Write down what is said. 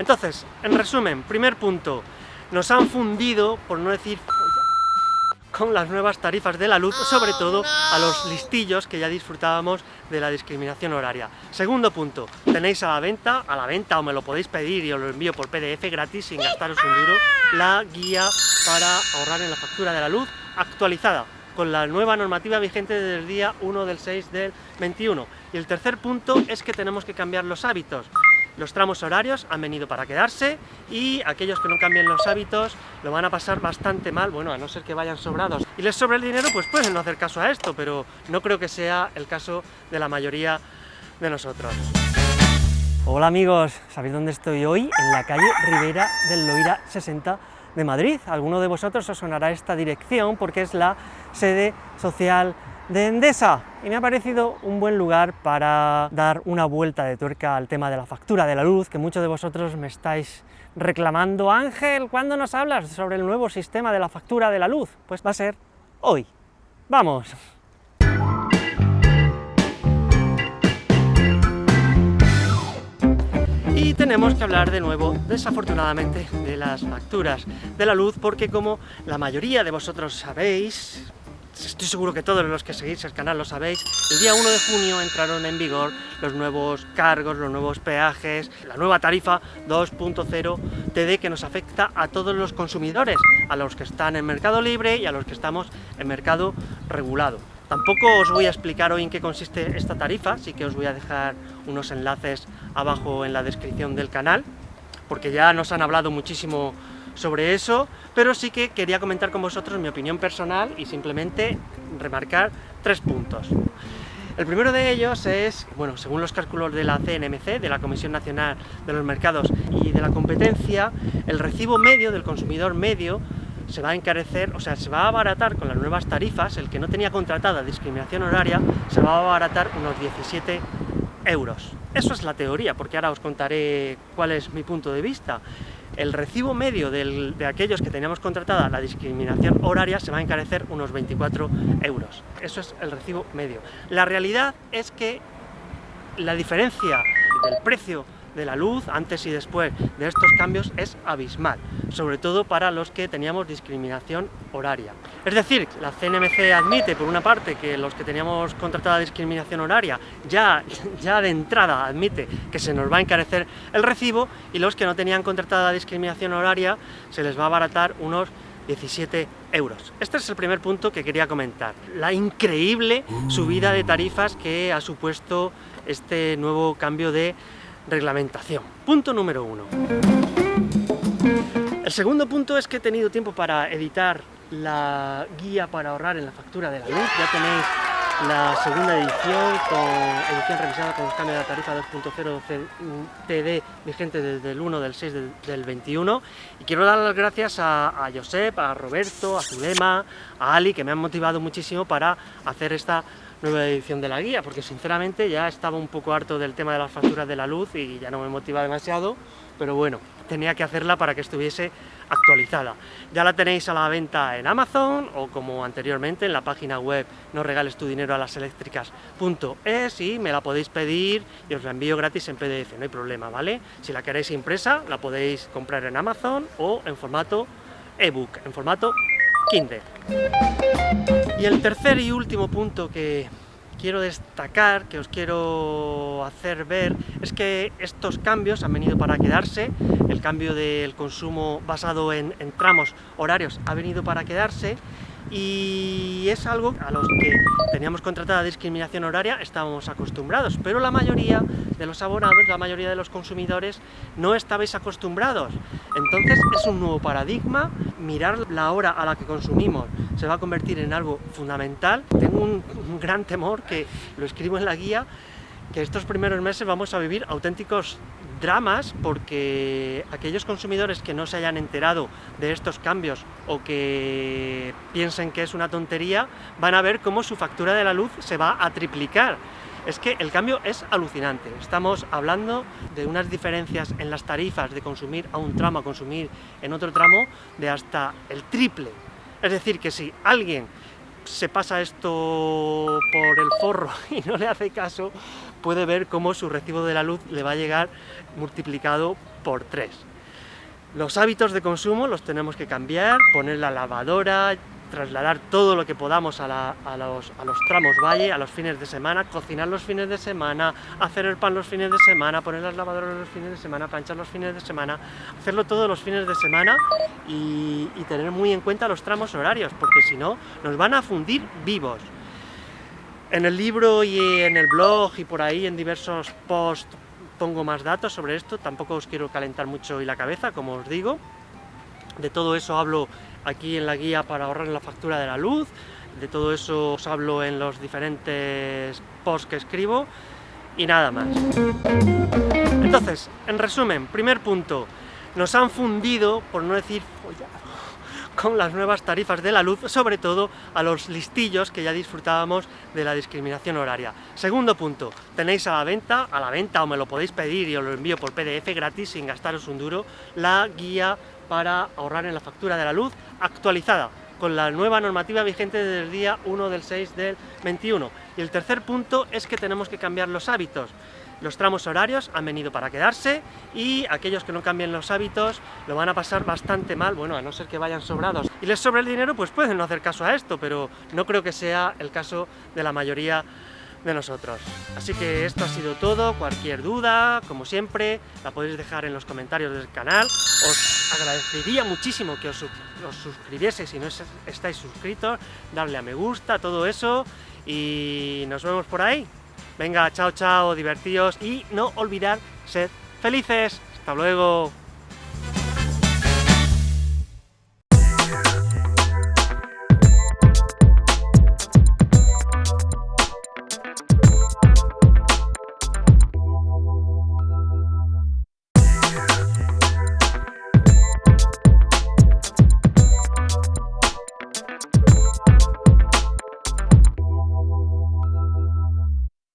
Entonces, en resumen, primer punto, nos han fundido, por no decir con las nuevas tarifas de la luz, sobre todo a los listillos que ya disfrutábamos de la discriminación horaria. Segundo punto, tenéis a la venta, a la venta o me lo podéis pedir y os lo envío por PDF gratis sin gastaros un duro, la guía para ahorrar en la factura de la luz actualizada con la nueva normativa vigente desde el día 1 del 6 del 21. Y el tercer punto es que tenemos que cambiar los hábitos. Los tramos horarios han venido para quedarse y aquellos que no cambien los hábitos lo van a pasar bastante mal, bueno, a no ser que vayan sobrados y les sobre el dinero, pues pueden no hacer caso a esto, pero no creo que sea el caso de la mayoría de nosotros. Hola amigos, ¿sabéis dónde estoy hoy? En la calle Rivera del Loira 60 de Madrid. alguno de vosotros os sonará esta dirección porque es la sede social de Endesa y me ha parecido un buen lugar para dar una vuelta de tuerca al tema de la factura de la luz, que muchos de vosotros me estáis reclamando, Ángel, ¿cuándo nos hablas sobre el nuevo sistema de la factura de la luz? Pues va a ser hoy. ¡Vamos! Y tenemos que hablar de nuevo, desafortunadamente, de las facturas de la luz, porque como la mayoría de vosotros sabéis, estoy seguro que todos los que seguís el canal lo sabéis, el día 1 de junio entraron en vigor los nuevos cargos, los nuevos peajes, la nueva tarifa 2.0 TD que nos afecta a todos los consumidores, a los que están en mercado libre y a los que estamos en mercado regulado. Tampoco os voy a explicar hoy en qué consiste esta tarifa, sí que os voy a dejar unos enlaces abajo en la descripción del canal, porque ya nos han hablado muchísimo sobre eso, pero sí que quería comentar con vosotros mi opinión personal y simplemente remarcar tres puntos. El primero de ellos es, bueno, según los cálculos de la CNMC, de la Comisión Nacional de los Mercados y de la Competencia, el recibo medio del consumidor medio se va a encarecer, o sea, se va a abaratar con las nuevas tarifas, el que no tenía contratada discriminación horaria, se va a abaratar unos 17 euros. Eso es la teoría, porque ahora os contaré cuál es mi punto de vista el recibo medio de aquellos que teníamos contratada la discriminación horaria se va a encarecer unos 24 euros. Eso es el recibo medio. La realidad es que la diferencia del precio de la luz antes y después de estos cambios es abismal, sobre todo para los que teníamos discriminación horaria. Es decir, la CNMC admite, por una parte, que los que teníamos contratada discriminación horaria ya, ya de entrada admite que se nos va a encarecer el recibo y los que no tenían contratada discriminación horaria se les va a abaratar unos 17 euros. Este es el primer punto que quería comentar. La increíble subida de tarifas que ha supuesto este nuevo cambio de reglamentación. Punto número uno. El segundo punto es que he tenido tiempo para editar la guía para ahorrar en la factura de la luz. Ya tenéis la segunda edición, con edición revisada con los cambios de la tarifa 2.0 TD vigente desde el 1 del 6 del, 21 y quiero dar las gracias a, a, Josep, a Roberto, a Zulema, a Ali que me han motivado muchísimo para hacer esta nueva edición de la guía, porque sinceramente ya estaba un poco harto del tema de las facturas de la luz y ya no me motiva demasiado, pero bueno, tenía que hacerla para que estuviese actualizada. Ya la tenéis a la venta en Amazon o como anteriormente en la página web no regales tu dinero a las eléctricas.es y me la podéis pedir y os la envío gratis en PDF, no hay problema, ¿vale? Si la queréis impresa la podéis comprar en Amazon o en formato ebook, en formato Kindle. Y el tercer y último punto que quiero destacar, que os quiero hacer ver, es que estos cambios han venido para quedarse, el cambio del consumo basado en tramos horarios ha venido para quedarse, y es algo a los que teníamos contratada discriminación horaria estábamos acostumbrados, pero la mayoría de los abonados, la mayoría de los consumidores no estabais acostumbrados. Entonces es un nuevo paradigma, mirar la hora a la que consumimos se va a convertir en algo fundamental. Tengo un, gran temor, que lo escribo en la guía, que estos primeros meses vamos a vivir auténticos dramas porque aquellos consumidores que no se hayan enterado de estos cambios o que piensen que es una tontería van a ver cómo su factura de la luz se va a triplicar. Es que el cambio es alucinante. Estamos hablando de unas diferencias en las tarifas de consumir a un tramo a consumir en otro tramo de hasta el triple. Es decir, que si alguien se pasa esto por el forro y no le hace caso, puede ver cómo su recibo de la luz le va a llegar multiplicado por 3. Los hábitos de consumo los tenemos que cambiar, poner la lavadora, trasladar todo lo que podamos a, los, tramos valle, a los fines de semana, cocinar los fines de semana, hacer el pan los fines de semana, poner las lavadoras los fines de semana, planchar los fines de semana, hacerlo todos los fines de semana y, y tener muy en cuenta los tramos horarios, porque si no, nos van a fundir vivos. En el libro y en el blog y por ahí en diversos posts pongo más datos sobre esto, tampoco os quiero calentar mucho hoy la cabeza, como os digo. De todo eso hablo aquí en la guía para ahorrar la factura de la luz, de todo eso os hablo en los diferentes posts que escribo y nada más. Entonces, en resumen, primer punto, nos han fundido, por no decir con las nuevas tarifas de la luz, sobre todo a los listillos que ya disfrutábamos de la discriminación horaria. Segundo punto, tenéis a la venta, a la venta o me lo podéis pedir y os lo envío por PDF gratis sin gastaros un duro, la guía para ahorrar en la factura de la luz actualizada con la nueva normativa vigente desde el día 1 del 6 del 21. Y el tercer punto es que tenemos que cambiar los hábitos. Los tramos horarios han venido para quedarse y aquellos que no cambien los hábitos lo van a pasar bastante mal, bueno, a no ser que vayan sobrados y les sobre el dinero, pues pueden no hacer caso a esto, pero no creo que sea el caso de la mayoría de nosotros. Así que esto ha sido todo, cualquier duda, como siempre, la podéis dejar en los comentarios del canal. Os agradecería muchísimo que os, os suscribieseis si no estáis suscritos, darle a me gusta, todo eso, y nos vemos por ahí. Venga, chao, chao, divertíos y no olvidar ser felices. Hasta luego.